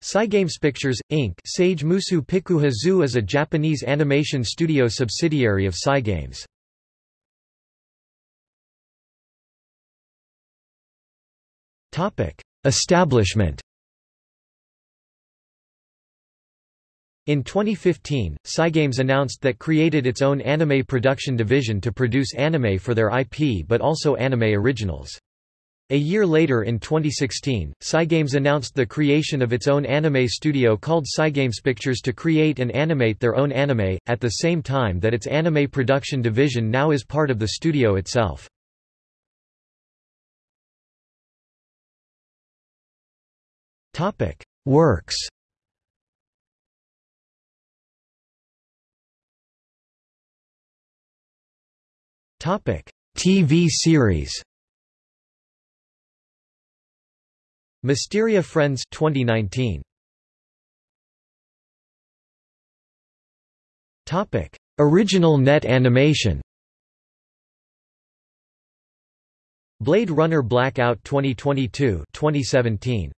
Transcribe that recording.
Cygames Pictures, Inc. Sage Musu Pikuha Zoo is a Japanese animation studio subsidiary of Cygames. Establishment In 2015, Cygames announced that created its own anime production division to produce anime for their IP but also anime originals. A year later in 2016, Cygames announced the creation of its own anime studio called Cygames Pictures to create and animate their own anime, at the same time that its anime production division now is part of the studio itself. Works TV series Mysteria Friends 2019 Topic. Original net animation Blade Runner Blackout 2022 2017